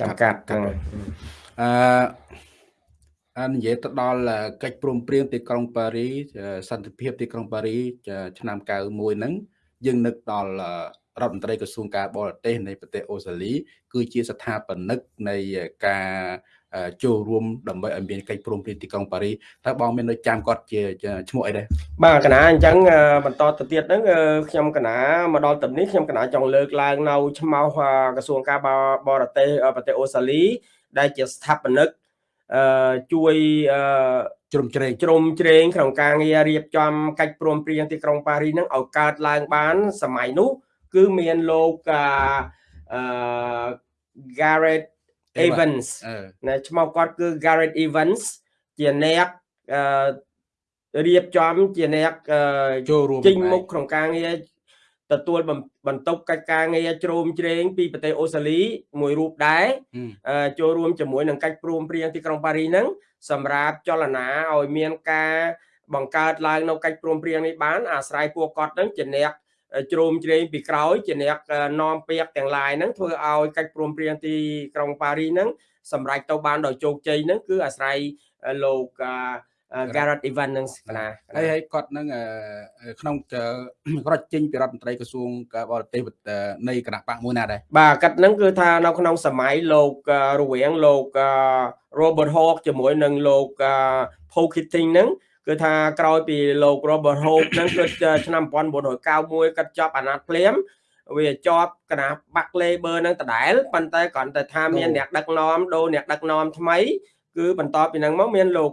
ចាំកាត់ហ្នឹងអឺអានិយាយទៅដល់កិច្ចព្រមព្រៀងទីក្រុងប៉ារីសន្តិភាពទីក្រុងប៉ារីឆ្នាំ91ហ្នឹងយើងនឹកដល់រដ្ឋមន្ត្រីក្រសួងការបរទេសនៃប្រទេសអូស្ត្រាលីគឺជាស្ថាបនិកនៃការ ចូលរួមដើម្បីឲ្យមានកិច្ចព្រមព្រៀងទីក្រុងប៉ារីតើបងមាននៅចាំគាត់ជាឈ្មោះអីដែរបាទកណាអញ្ចឹងបន្តទៅទៀតហ្នឹងខ្ញុំកណាមកដល់ទឹកនេះខ្ញុំកណាចង់លើកឡើងនៅឈ្មោះក្រសួងការបរទេសប្រទេសអូស្ត្រាលី ដែលជាស្ថាបនិកអឺជួយអឺជ្រុំជ្រែងជ្រុំជ្រែងក្នុងការងាររៀបចំកិច្ចព្រមព្រៀងទីក្រុងប៉ារីហ្នឹងឲ្យកើតឡើងបាន សម័យនោះ គឺមានលោកអឺ Garrett Evans ណាឈ្មោះគាត់គឺ Garrett Evans ជាអ្នកអឺរៀបចំជាអ្នកចូលរួមចេញមុខក្នុងការងារទទួលបន្ទុកកិច្ចការងារជ្រោមជ្រែងពីប្រទេសអូស្ត្រាលីមួយរូបដែរចូលរួមជាមួយនឹងកិច្ចព្រមព្រៀងទីក្រុងប៉ារីហ្នឹងសម្រាប់ចលនាឲ្យមានការបង្កើតឡើងនៅកិច្ចព្រមព្រៀងនេះបានអាស្រ័យពួកគាត់នឹងជាអ្នក ជ្រោមជ្រែងពីក្រោយជាអ្នកនាំពាក្យទាំងឡាយហ្នឹងធ្វើឲ្យកិច្ចព្រមព្រៀងទីក្រុងប៉ារីហ្នឹងសម្រេចទៅបានដោយជោគជ័យហ្នឹងគឺអាស្រ័យលោក Garrett Evans នឹងណាហើយហើយគាត់នឹងក្នុងគាត់ចេញពីរដ្ឋមន្ត្រីក្រសួងការបរទេសនៃគណៈបកមួយណាដែរបាទគាត់នឹងគឺថានៅក្នុងសម័យលោករវាងលោក Robert Hawke ជាមួយនឹងលោក Paul Keating ហ្នឹង គឺថាក្រោយពីលោក Robert Hope ហ្នឹងគឺឆ្នាំ1991គាត់ចប់អាណត្តិភ្លាមវាជាប់គណៈបាក់ Labor នឹងដដែលប៉ុន្តែគ្រាន់តែថាមានអ្នកដឹកនាំដូរអ្នកដឹកនាំថ្មី គឺបន្តពីហ្នឹងមកមានលោក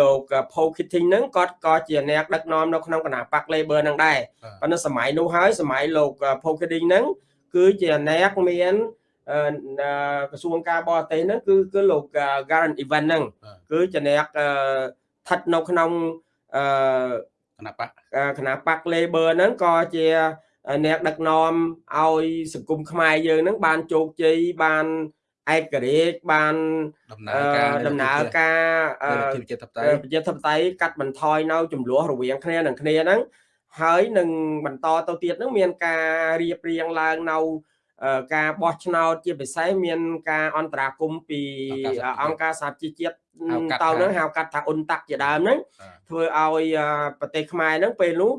លោក Paul Keating ហ្នឹងគាត់ក៏ជាអ្នកដឹកនាំនៅក្នុងគណៈបក Labor ហ្នឹងដែរប៉ុន្តែសម័យនោះហើយសម័យលោក Paul Keating ហ្នឹងគឺជាអ្នកមានក្រសួងការបរទេសហ្នឹងគឺគឺលោក Garrett Evans ហ្នឹងគឺជាអ្នក ស្ថិតនៅក្នុងអឺគណៈបកគណៈបក Labor ហ្នឹងក៏ជាអ្នកដឹកនាំឲ្យសង្គមខ្មែរយើងហ្នឹងបានជោគជ័យបានឯករាជ្យបានដំណើរការដំណើរការប្រជាធិបតេយ្យប្រជាធិបតេយ្យកាត់បន្ថយនៅចំនួនរវាងគ្នានឹងគ្នាហ្នឹងហើយនឹងបន្តទៅទៀតហ្នឹងមានការរៀបរៀងឡើងនៅការបោះឆ្នោតជាពិសេសមានការអន្តរាគមពីអង្គការសហជីវជាតិ តៅហ្នឹងហៅកាត់ថាអ៊ុនតាក់ជាដើមហ្នឹងធ្វើឲ្យប្រទេសខ្មែរហ្នឹងពេលនោះ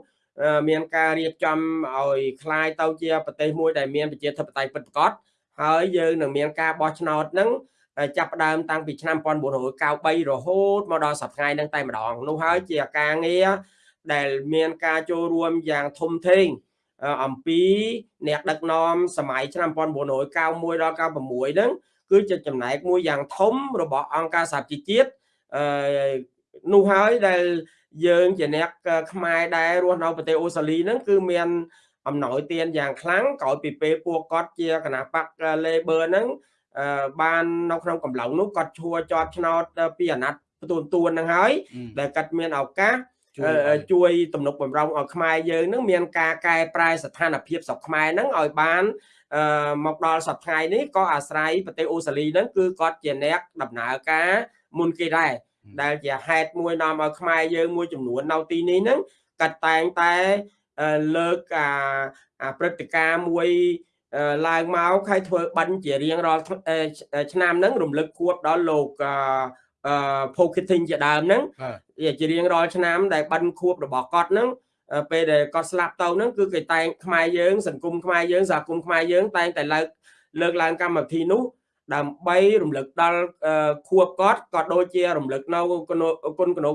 មានការរៀបចំឲ្យคล้ายទៅជាប្រទេសមួយដែលមានប្រជាធិបតេយ្យពិតប្រាកដហើយយើងនឹងមានការបោះឆ្នោតហ្នឹងចាប់ផ្ដើមតាំងពីឆ្នាំ1993រហូតមកដល់សប្តាហ៍ថ្ងៃហ្នឹងតែម្ដងនោះហើយជាការងារដែលមានការចូលរួមយ៉ាងធំធេងអំពីអ្នកដឹកនាំសម័យឆ្នាំ1991ដល់96ហ្នឹង គឺជាចំណែកមួយយ៉ាងធំរបស់អង្គការសហជីវជាតិអឺនោះហើយដែលយើងជាអ្នកខ្មែរដែររស់នៅប្រទេសអូស្ត្រាលីហ្នឹងគឺមានអំណោយទានយ៉ាងខ្លាំងក្រោយពីពេលពួកគាត់ជាគណៈបក Labor ហ្នឹងបាននៅក្នុងកំឡុងនោះគាត់ឈួរជាប់ឆ្នោតពីអាណត្តិទួនទួនហ្នឹងហើយដែលគាត់មានឱកាស ជួយទំនុកបំរុងឲ្យខ្មែរយើងនឹងមានការកែប្រែស្ថានភាពស្រុកខ្មែរហ្នឹងឲ្យបានមកដល់សប្តាហ៍នេះក៏អាស្រ័យប្រទេសអូស្ត្រាលីហ្នឹងគឺគាត់ជាអ្នកដំណើរការមុនគេដែរដែលជាហេតុមួយនាំឲ្យខ្មែរយើងមួយចំនួននៅទីនេះហ្នឹងគាត់តែងតែលើកអាព្រឹត្តិការណ៍មួយឡើងមកហើយធ្វើបិណ្ឌជារៀងរាល់ឆ្នាំហ្នឹងរំលឹកខួបដល់លោក អឺ Pocketing ជាដើមហ្នឹងជារៀងរាល់ឆ្នាំដែលបិណ្ឌខួបរបស់គាត់ហ្នឹងពេលដែលគាត់ស្លាប់ទៅហ្នឹងគឺគេតែងខ្មែរយើងសង្គមខ្មែរយើងសហគមន៍ខ្មែរយើងតែងតែលើកលើកឡើងកម្មវិធីនោះដើម្បីរំលឹកដល់ខួបគាត់ក៏ដូចជារំលឹកនៅគុណគុណគុណ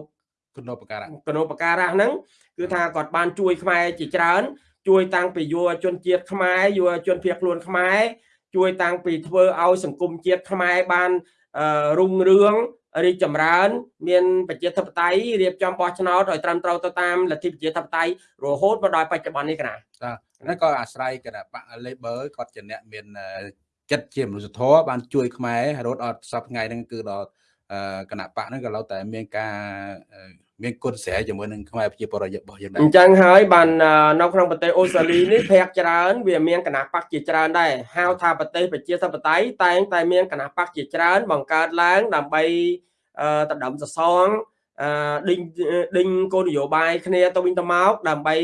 គុណបការៈគុណបការៈហ្នឹងគឺថាគាត់បានជួយខ្មែរជាច្រើនជួយតាំងពីយុវជនជាតិខ្មែរយុវជនភៀសខ្លួនខ្មែរជួយតាំងពីធ្វើឲ្យសង្គមជាតិខ្មែរបានរុងរឿង រីកចម្រើន មានប្រជាធិបតេយ្យរៀបចំបោះឆ្នោតឲ្យត្រឹមត្រូវទៅតាមលទ្ធិប្រជាធិបតេយ្យរហូតមកដល់បច្ចុប្បន្ននេះកណាបាទហ្នឹងក៏អាស្រ័យគណៈបក Labor គាត់ជាអ្នកមានចិត្តជាមនុស្សធម៌បានជួយខ្មែររហូតដល់សប្តាហ៍ថ្ងៃហ្នឹងគឺដល់ គណៈបកហ្នឹងក៏ឡូវតែមានការមានគុណស្រែជាមួយនឹងខ្មែរប្រជាពលរដ្ឋរបស់យើងដែរអញ្ចឹងហើយបាននៅក្នុងប្រទេសអូស្ត្រាលីនេះភាគច្រើនវាមានគណៈបកជាច្រើនដែរហៅថាប្រទេសប្រជាធិបតេយ្យតែងតែមានគណៈបកជាច្រើន បង្កើតឡើងដើម្បីដណ្ដើមសសងដេញដេញគោលនយោបាយគ្នាទៅវិញទៅមកដើម្បី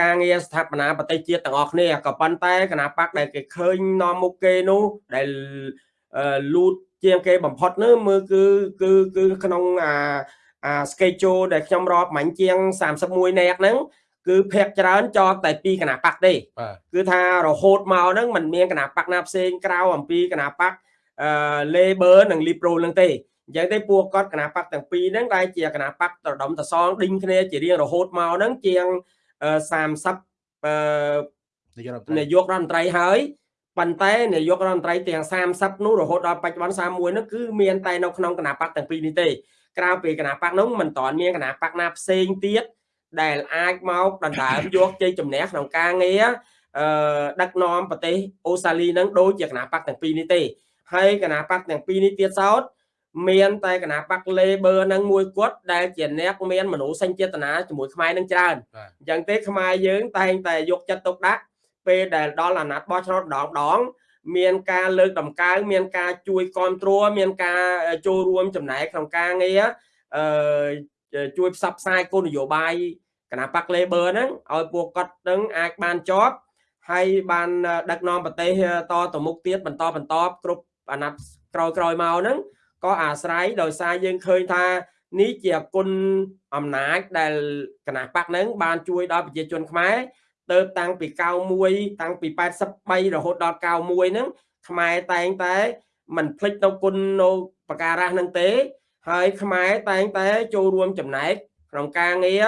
ការងារស្ថាបនាប្រទេសជាតិទាំងអស់គ្នាក៏ប៉ុន្តែគណៈបកដែលគេឃើញនាំមុខគេនោះដែលលូត ជាងគេបំផុតនោះមើលគឺគឺគឺក្នុងអាអា schedule ដែលខ្ញុំរាប់មាញ់ជាង31នាក់ហ្នឹងគឺភាកច្រើនចតតែពីគណៈបកទេគឺថារហូតមកហ្នឹងมันមានគណៈបកណាផ្សេងក្រៅអំពីគណៈបកអឺ Labor និង Liberal ហ្នឹងទេអញ្ចឹងទេពួកគាត់គណៈបកទាំងពីរហ្នឹងដែលជាគណៈបកត្រដុំតសងដេញគ្នាជារៀងរហូតមកហ្នឹងជាង30អឺនាយករដ្ឋមន្ត្រីហើយ ប៉ុន្តែនាយករដ្ឋមន្ត្រីទាំង30នោះរហូតដល់បច្ចុប្បន្ន31នោះគឺមានតែនៅក្នុងគណៈបកទាំងពីរនេះទេក្រៅពីគណៈបកនោះមិនតាន់មានគណៈបកណាផ្សេងទៀតដែលអាចមកដណ្ដើមយកជ័យជំនះក្នុងការងារអឺដឹកនាំប្រទេសអូស្ត្រាលីនឹងដូចជាគណៈបកទាំងពីរនេះទេហើយគណៈបកទាំងពីរនេះទៀតសោតមានតែគណៈបក Labor នឹងមួយគាត់ដែលជាអ្នកមានមនោសញ្ចេតនាជាមួយខ្មែរនឹងច្រើនអញ្ចឹងទេខ្មែរយើងតែងតែយកចិត្តទុកដាក់ ពេលដែលដល់អាណត្តិបោះឆ្នោតម្ដងដង មានការលើកតម្កើងមានការជួយគ្រប់គ្រងមានការចូលរួមចំណែកក្នុងការងារអឺជួយផ្សព្វផ្សាយគោលនយោបាយគណៈបក Labor ហ្នឹងឲ្យពួកគាត់នឹងអាចបានជាប់ហើយបានដឹកនាំប្រទេសតទៅមុខទៀតបន្តបន្តគ្រប់អាណត្តិក្រោយក្រោយមកហ្នឹងក៏អាស្រ័យដោយសារយើងឃើញថានេះជាគុណអំណាចដែលគណៈបកហ្នឹងបានជួយដល់ប្រជាជនខ្មែរ ទៅតាំងពី91តាំងពី83រហូតដល់91ហ្នឹងខ្មែរតែងតែមិនភ្លេចនៅគុណនៅបការៈហ្នឹងទេ ហើយខ្មែរតែងតែចូលរួមចំណែកក្នុងការងារ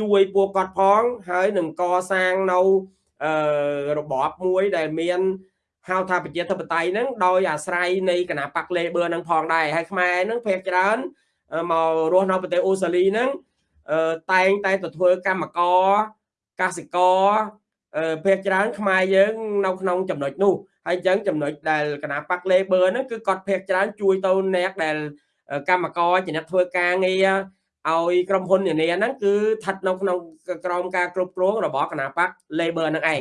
ជួយពួកគាត់ផងហើយនឹងកសាងនៅរបបមួយដែលមានហៅថាប្រជាធិបតេយ្យហ្នឹងដោយអាស្រ័យនៃគណៈបក Labor ហ្នឹងផងដែរហើយខ្មែរហ្នឹងភាគច្រើនមករស់នៅប្រទេសអូស្ត្រាលីហ្នឹងតែងតែទៅធ្វើកម្មករ កសិករភាគច្រើនខ្មែរយើងនៅក្នុងចំណុចនោះហើយអញ្ចឹងចំណុចដែលគណៈបក Labor ហ្នឹងគឺគាត់ភាគច្រើនជួយទៅអ្នកដែលកម្មករជាអ្នកធ្វើការងារឲ្យក្រុមហ៊ុននានាហ្នឹងគឺស្ថិតនៅក្នុងក្រោមការគ្រប់គ្រងរបស់គណៈបក Labor ហ្នឹងឯង